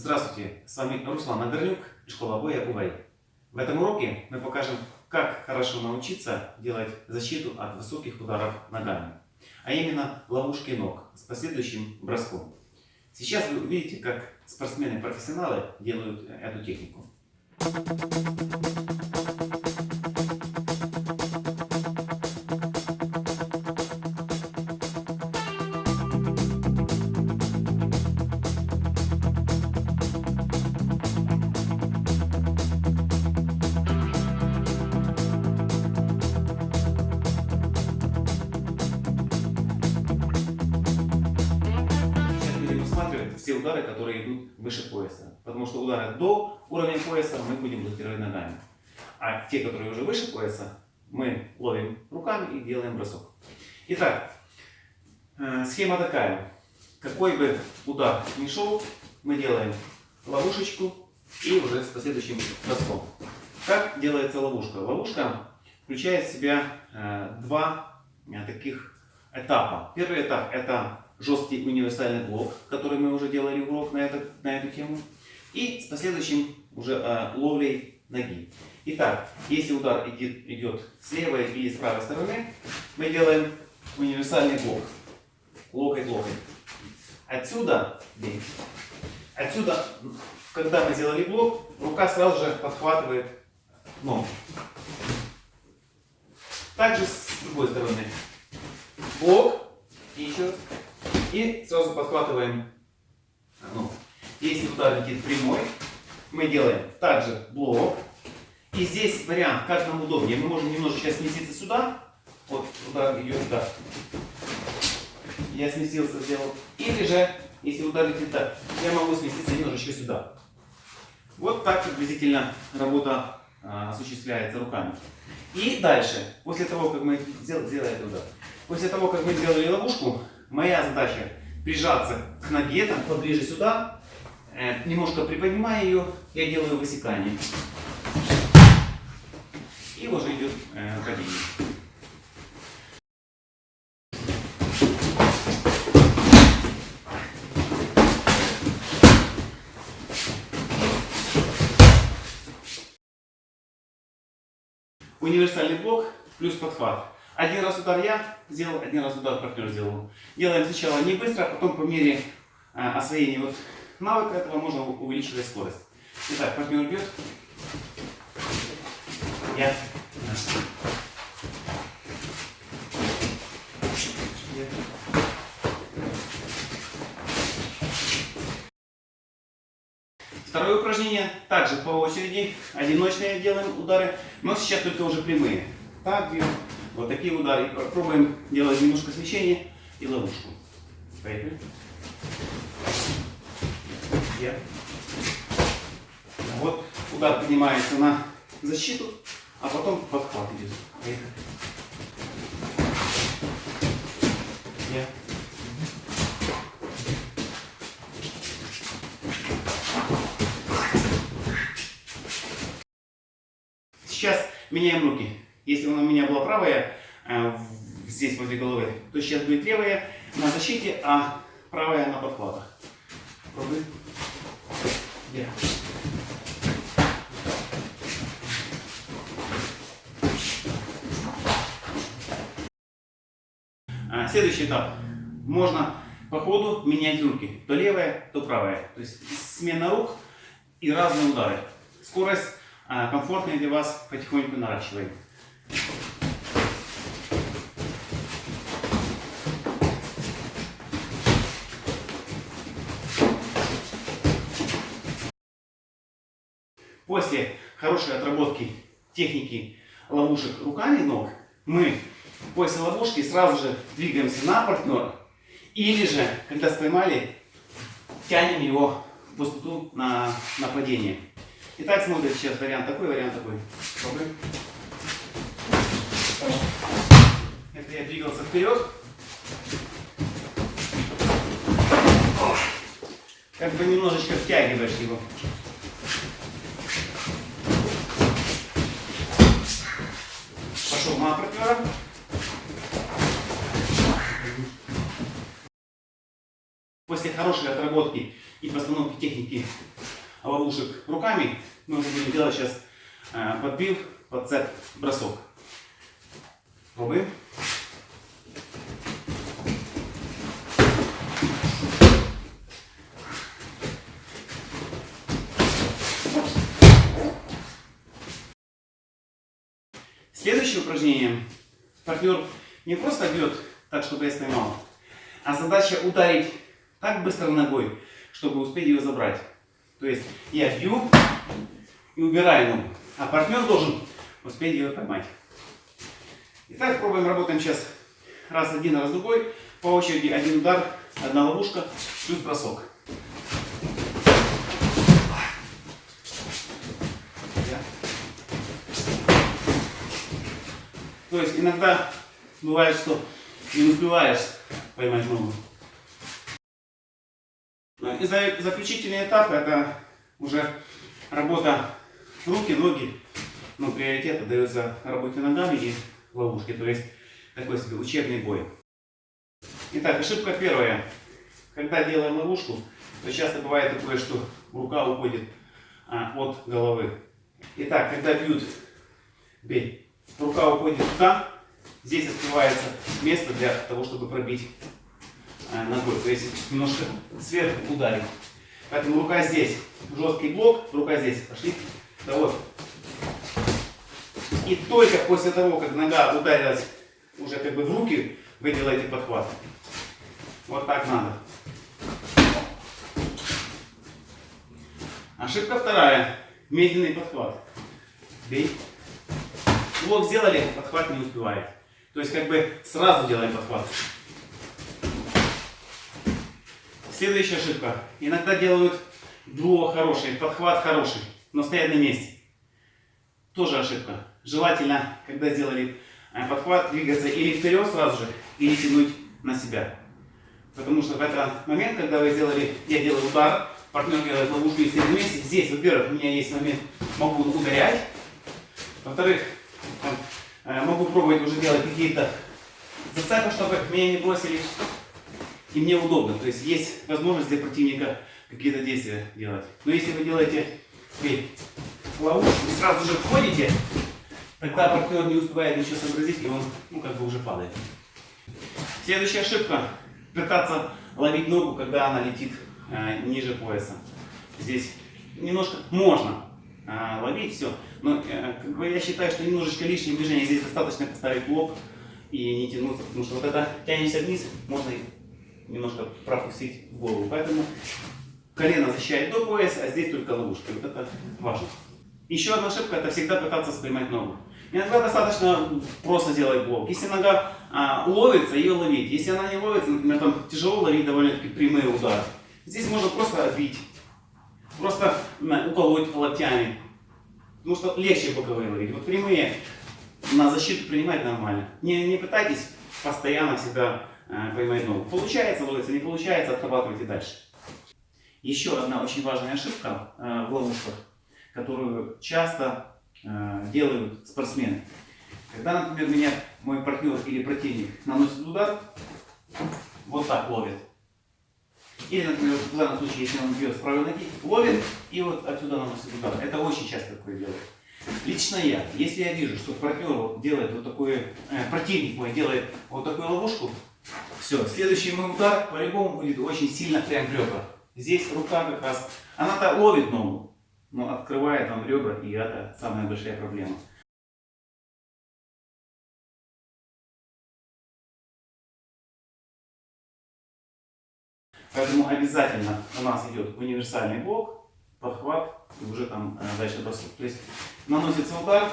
Здравствуйте, с вами Руслан Нагорнюк, школа боя УВАИ. В этом уроке мы покажем, как хорошо научиться делать защиту от высоких ударов ногами, а именно ловушки ног с последующим броском. Сейчас вы увидите, как спортсмены-профессионалы делают эту технику. Все удары, которые идут выше пояса. Потому что удары до уровня пояса мы будем блокировать ногами. А те, которые уже выше пояса, мы ловим руками и делаем бросок. Итак, э, схема такая. Какой бы удар ни шел, мы делаем ловушечку и уже с последующим броском. Как делается ловушка? Ловушка включает в себя э, два э, таких этапа. Первый этап это жесткий универсальный блок, который мы уже делали урок на, это, на эту тему. И с последующим уже э, ловлей ноги. Итак, если удар идет, идет с левой или с правой стороны, мы делаем универсальный блок. Локоть-локоть. Отсюда, отсюда, когда мы сделали блок, рука сразу же подхватывает ногу. Также с другой стороны. Блок. И еще. И сразу подхватываем ногу. Если удар летит прямой, мы делаем также блок. И здесь вариант, как нам удобнее. Мы можем немножечко сместиться сюда. Вот удар идет сюда. Я сместился, сделал. Или же, если удар летит так, я могу сместиться немножечко сюда. Вот так приблизительно работа а, осуществляется руками. И дальше, после того, как мы сделали, удар, после того, как мы сделали ловушку, моя задача прижаться к ноге, там, поближе сюда, э, немножко приподнимая ее, я делаю высекание. И уже идет э, падение. Универсальный блок плюс подхват. Один раз удар я сделал, один раз удар партнер сделал. Делаем сначала не быстро, а потом по мере а, освоения вот навыка этого можно увеличивать скорость. Итак, партнер бьет. Я. Второе упражнение также по очереди. Одиночные делаем удары, но сейчас только уже прямые. Так бьем. Вот такие удары. Пробуем делать немножко смещения и ловушку. Поехали. Я. Вот удар поднимается на защиту, а потом подхват идет. Поехали. Я. Сейчас меняем руки. Если у меня была правая, э, здесь возле головы, то сейчас будет левая на защите, а правая на подхватах. Пробуй. Я. А, Следующий этап. Можно по ходу менять руки. То левая, то правая. То есть смена рук и разные удары. Скорость а, комфортная для вас потихоньку наращиваем. После хорошей отработки техники ловушек руками ног, мы после ловушки сразу же двигаемся на партнера. Или же, когда споймали, тянем его в пустоту на нападение. Итак, смотрим сейчас вариант такой, вариант такой. Пробуем. Это я двигался вперед. Как бы немножечко втягиваешь его. Пошел на партнера. После хорошей отработки и постановки техники ловушек руками, мы уже будем делать сейчас э, подбив, подцеп, бросок. Пробуем. Упражнение. Партнер не просто бьет так, чтобы я поймал, а задача ударить так быстро ногой, чтобы успеть ее забрать. То есть я бью и убираю ногу, а партнер должен успеть ее поймать. Итак, пробуем, работаем сейчас раз один, раз другой. По очереди один удар, одна ловушка, плюс бросок. То есть иногда бывает, что не успеваешь поймать ногу. Ну, и заключительный этап это уже работа руки, ноги. Но приоритет отдается работе ногами и ловушке. То есть такой себе учебный бой. Итак, ошибка первая. Когда делаем ловушку, то часто бывает такое, что рука уходит а, от головы. Итак, когда бьют, бей рука уходит туда, здесь открывается место для того, чтобы пробить э, ногой. То есть немножко сверху ударить. Поэтому рука здесь, жесткий блок, рука здесь, пошли. Да вот. И только после того, как нога ударилась уже как бы в руки, вы делаете подхват. Вот так надо. Ошибка вторая. Медленный подхват. Бей. Блок сделали, подхват не успевает. То есть как бы сразу делаем подхват. Следующая ошибка. Иногда делают дуо хороший, подхват хороший, но стоят на месте. Тоже ошибка. Желательно, когда сделали э, подхват, двигаться или вперед сразу же, или тянуть на себя. Потому что в этот момент, когда вы сделали, я делаю удар, партнер делает ловушку и стоит месте, здесь, во-первых, у меня есть момент, могу ударять. Во-вторых, могу пробовать уже делать какие-то зацепы, чтобы меня не бросили. И мне удобно. То есть есть возможность для противника какие-то действия делать. Но если вы делаете ловушку и сразу же входите, тогда партнер не успевает ничего сообразить, и он ну, как бы уже падает. Следующая ошибка. Пытаться ловить ногу, когда она летит э, ниже пояса. Здесь немножко можно, а, ловить, все. Но э, как бы, я считаю, что немножечко лишнее движение. Здесь достаточно поставить блок и не тянуться, потому что вот это тянешься вниз, можно немножко пропустить в голову. Поэтому колено защищает до пояса, а здесь только ловушка. Вот это важно. Еще одна ошибка, это всегда пытаться спрямать ногу. Иногда достаточно просто делать блок. Если нога а, ловится, ее ловить. Если она не ловится, например, там тяжело ловить довольно-таки прямые удары. Здесь можно просто отбить просто уколоть локтями. Потому что легче боковые ловить. Вот прямые на защиту принимать нормально. Не, не пытайтесь постоянно всегда э, поймать ногу. Получается ловиться, не получается, отрабатывайте дальше. Еще одна очень важная ошибка э, в ловушках, которую часто э, делают спортсмены. Когда, например, меня мой партнер или противник наносит удар, вот так ловит. Или, например, в данном случае, если он бьет с правой ноги, ловит и вот отсюда наносит удар. Это очень часто такое делает. Лично я, если я вижу, что партнер делает вот такой, э, противник мой делает вот такую ловушку, все, следующий мой удар по-любому будет очень сильно прям в ребра. Здесь рука как раз, она-то ловит ногу, но открывает вам ребра, и это самая большая проблема. Поэтому обязательно у нас идет универсальный блок, подхват и уже там э, дальше бросок. То есть наносится удар,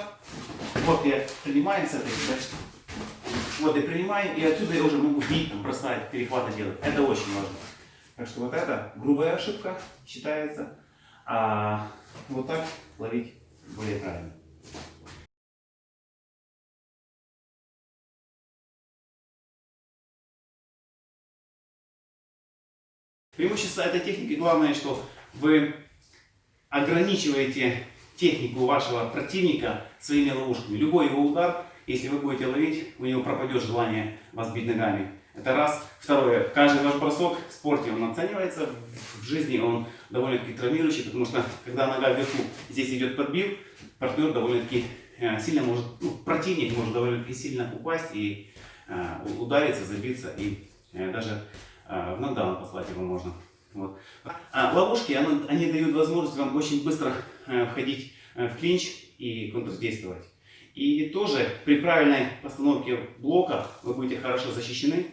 вот я принимаю с этой, дальше. вот я принимаю, и отсюда я уже могу бить, там, бросать, перехваты делать. Это очень важно. Так что вот это грубая ошибка считается, а вот так ловить более правильно. Преимущество этой техники главное, что вы ограничиваете технику вашего противника своими ловушками. Любой его удар, если вы будете ловить, у него пропадет желание вас бить ногами. Это раз. Второе. Каждый ваш бросок в спорте он оценивается. В жизни он довольно-таки травмирующий, потому что когда нога вверху, здесь идет подбив, партнер довольно-таки э, сильно может, ну, противник может довольно-таки сильно упасть и э, удариться, забиться и э, даже в нокдаун послать его можно. Вот. А ловушки, оно- они дают возможность вам очень быстро э, входить э, в клинч и контрдействовать. И тоже при правильной постановке блока вы будете хорошо защищены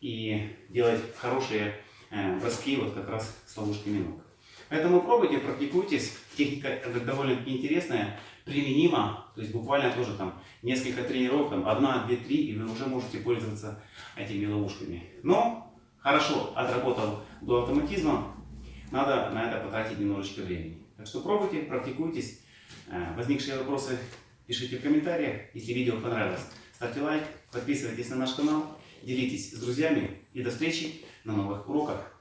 и делать хорошие э, броски вот как раз с ловушками ног. Поэтому пробуйте, практикуйтесь. Техника довольно-таки интересная, применима. То есть буквально тоже там несколько тренировок, там одна, две, три, и вы уже можете пользоваться этими ловушками. Но хорошо отработал до автоматизма, надо на это потратить немножечко времени. Так что пробуйте, практикуйтесь. Э, Возникшие вопросы пишите в комментариях. Если видео понравилось, ставьте лайк, подписывайтесь на наш канал, делитесь с друзьями и до встречи на новых уроках.